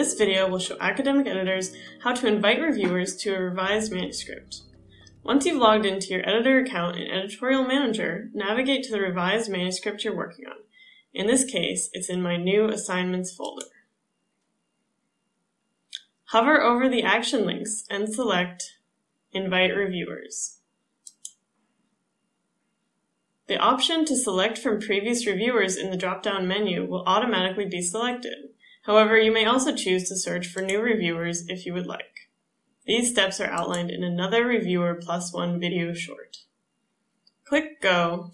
This video will show academic editors how to invite reviewers to a revised manuscript. Once you've logged into your editor account in Editorial Manager, navigate to the revised manuscript you're working on. In this case, it's in my new assignments folder. Hover over the action links and select Invite Reviewers. The option to select from previous reviewers in the drop-down menu will automatically be selected. However, you may also choose to search for new reviewers if you would like. These steps are outlined in another Reviewer PLOS ONE video short. Click Go,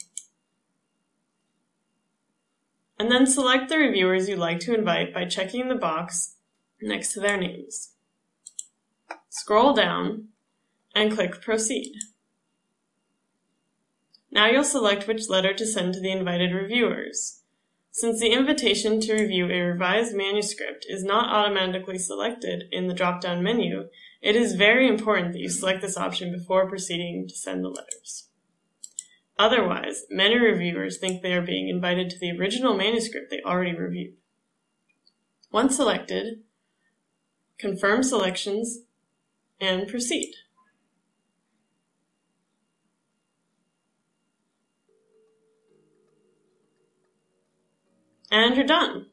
and then select the reviewers you'd like to invite by checking the box next to their names. Scroll down and click Proceed. Now you'll select which letter to send to the invited reviewers. Since the invitation to review a revised manuscript is not automatically selected in the drop-down menu, it is very important that you select this option before proceeding to send the letters. Otherwise, many reviewers think they are being invited to the original manuscript they already reviewed. Once selected, confirm selections and proceed. And you're done.